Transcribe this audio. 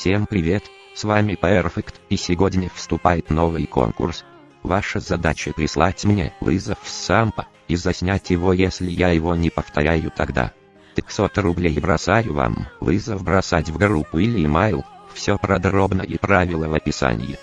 Всем привет, с вами Perfect, и сегодня вступает новый конкурс. Ваша задача прислать мне вызов с сампа, и заснять его если я его не повторяю тогда. 500 рублей бросаю вам, вызов бросать в группу или email, все продробно и правила в описании.